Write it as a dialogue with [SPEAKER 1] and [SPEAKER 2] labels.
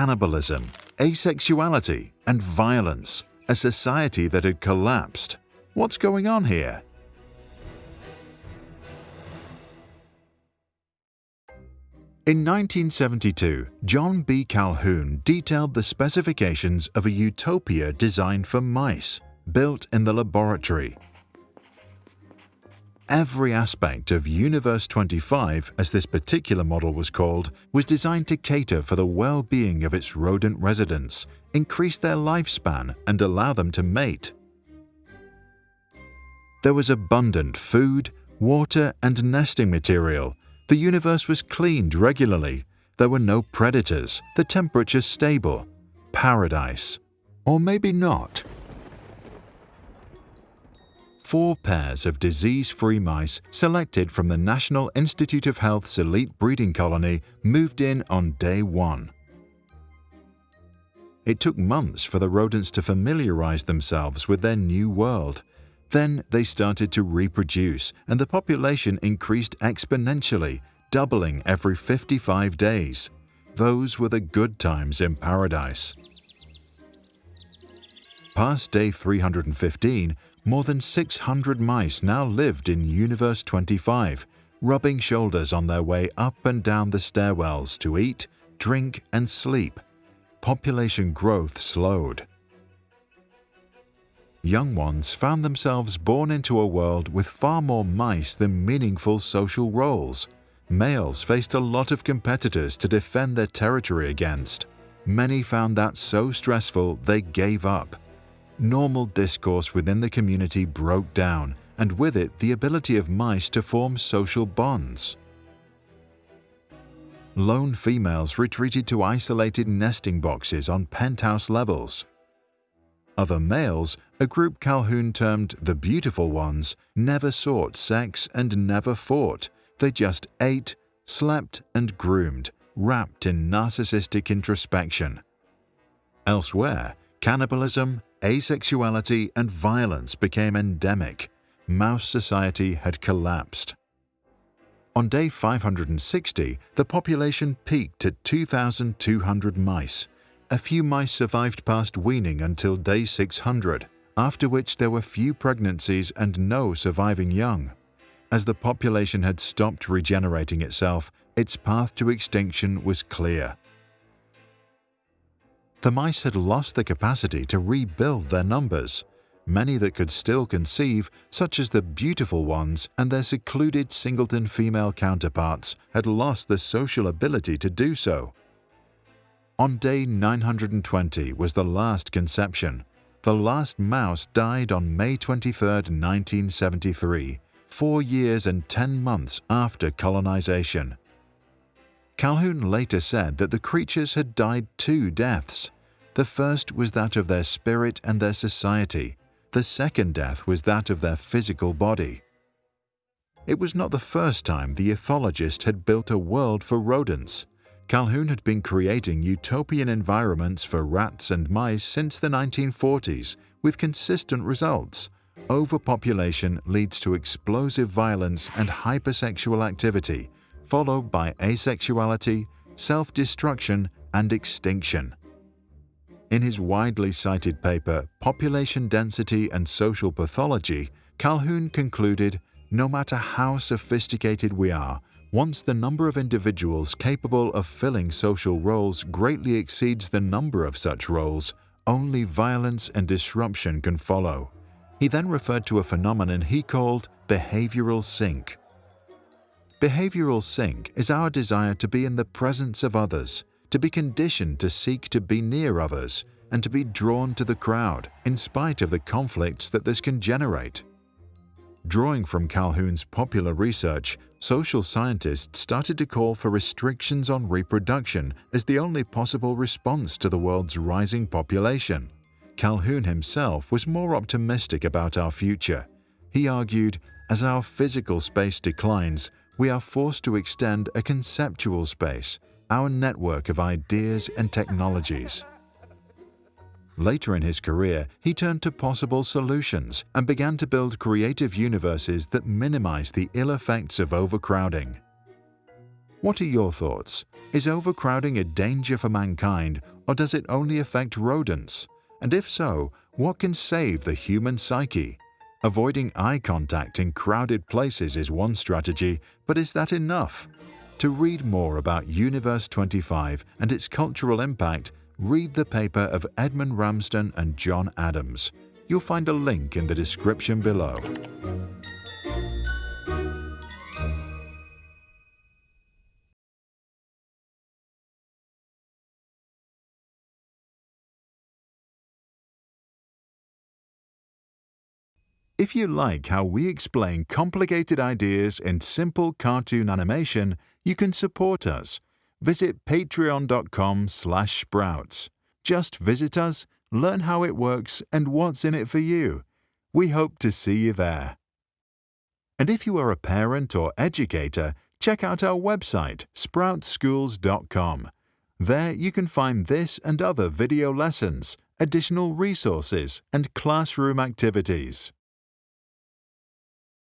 [SPEAKER 1] cannibalism, asexuality, and violence, a society that had collapsed. What's going on here? In 1972, John B. Calhoun detailed the specifications of a utopia designed for mice, built in the laboratory every aspect of Universe 25, as this particular model was called, was designed to cater for the well-being of its rodent residents, increase their lifespan, and allow them to mate. There was abundant food, water, and nesting material. The universe was cleaned regularly. There were no predators. The temperature stable. Paradise. Or maybe not four pairs of disease-free mice selected from the National Institute of Health's elite breeding colony moved in on day one. It took months for the rodents to familiarize themselves with their new world. Then they started to reproduce, and the population increased exponentially, doubling every 55 days. Those were the good times in paradise. Past day 315, more than 600 mice now lived in Universe 25, rubbing shoulders on their way up and down the stairwells to eat, drink, and sleep. Population growth slowed. Young ones found themselves born into a world with far more mice than meaningful social roles. Males faced a lot of competitors to defend their territory against. Many found that so stressful they gave up normal discourse within the community broke down, and with it the ability of mice to form social bonds. Lone females retreated to isolated nesting boxes on penthouse levels. Other males, a group Calhoun termed the beautiful ones, never sought sex and never fought. They just ate, slept and groomed, wrapped in narcissistic introspection. Elsewhere, Cannibalism, asexuality, and violence became endemic. Mouse society had collapsed. On day 560, the population peaked at 2,200 mice. A few mice survived past weaning until day 600, after which there were few pregnancies and no surviving young. As the population had stopped regenerating itself, its path to extinction was clear. The mice had lost the capacity to rebuild their numbers, many that could still conceive, such as the beautiful ones and their secluded singleton female counterparts, had lost the social ability to do so. On day 920 was the last conception. The last mouse died on May 23, 1973, four years and ten months after colonization. Calhoun later said that the creatures had died two deaths. The first was that of their spirit and their society. The second death was that of their physical body. It was not the first time the ethologist had built a world for rodents. Calhoun had been creating utopian environments for rats and mice since the 1940s with consistent results. Overpopulation leads to explosive violence and hypersexual activity, followed by asexuality, self-destruction, and extinction. In his widely cited paper, Population Density and Social Pathology, Calhoun concluded, no matter how sophisticated we are, once the number of individuals capable of filling social roles greatly exceeds the number of such roles, only violence and disruption can follow. He then referred to a phenomenon he called behavioral sink, Behavioral sink is our desire to be in the presence of others, to be conditioned to seek to be near others, and to be drawn to the crowd in spite of the conflicts that this can generate. Drawing from Calhoun's popular research, social scientists started to call for restrictions on reproduction as the only possible response to the world's rising population. Calhoun himself was more optimistic about our future. He argued, as our physical space declines, we are forced to extend a conceptual space, our network of ideas and technologies. Later in his career, he turned to possible solutions and began to build creative universes that minimize the ill effects of overcrowding. What are your thoughts? Is overcrowding a danger for mankind, or does it only affect rodents? And if so, what can save the human psyche? Avoiding eye contact in crowded places is one strategy, but is that enough? To read more about Universe 25 and its cultural impact, read the paper of Edmund Ramsden and Jon Adams. You'll find a link in the description below. If you like how we explain complicated ideas in simple cartoon animation, you can support us. Visit patreon.com slash sprouts. Just visit us, learn how it works and what's in it for you. We hope to see you there. And if you are a parent or educator, check out our website, sproutschools.com. There you can find this and other video lessons, additional resources, and classroom activities.